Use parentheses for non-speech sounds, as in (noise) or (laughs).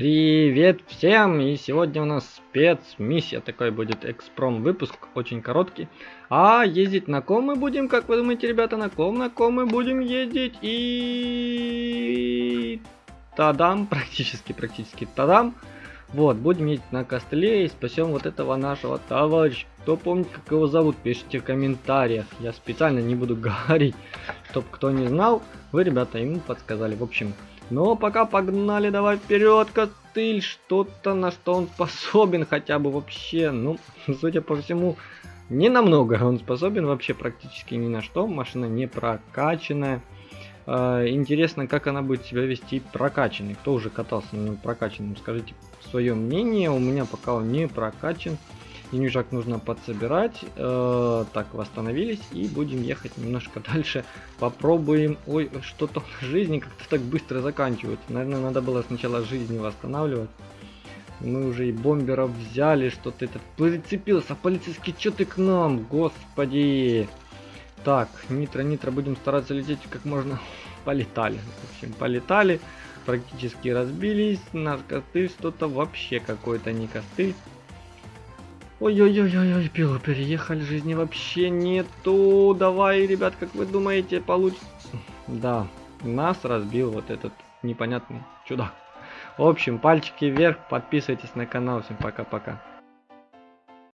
Привет всем! И сегодня у нас спецмиссия. Такой будет экспром выпуск, очень короткий. А ездить на ком мы будем, как вы думаете, ребята, на ком, на ком мы будем ездить? И... Тадам, (laughs) практически, практически тадам. Вот, будем ездить на костыле и спасем вот этого нашего товарища. Кто помнит, как его зовут, пишите в комментариях. Я специально не буду (laughs) говорить, чтоб кто не знал. Вы, ребята, ему подсказали. В общем, но пока погнали, давай вперед, костыль, что-то на что он способен хотя бы вообще. Ну, (laughs) судя по всему, не намного он способен вообще практически ни на что. Машина не прокачанная. Э, интересно, как она будет себя вести прокачанный. Кто уже катался на нем прокачанным, скажите свое мнение. У меня пока он не прокачан. Денежак нужно подсобирать. Э, так, восстановились. И будем ехать немножко (laughs) дальше. Попробуем... Ой, что-то жизни как-то так быстро заканчивается. Наверное, надо было сначала жизни восстанавливать. Мы уже и бомберов взяли, что-то этот прицепился. Полицейский, что ты к нам? Господи. Так, нитро, нитро, будем стараться лететь как можно. (laughs) Полетали. В общем, полетали. Практически разбились. Наш костыль что-то вообще какой-то не костыль. Ой-ой-ой-ой, пилу переехали, жизни вообще нету. Давай, ребят, как вы думаете, получится? Да, нас разбил вот этот непонятный чудак. В общем, пальчики вверх, подписывайтесь на канал. Всем пока-пока.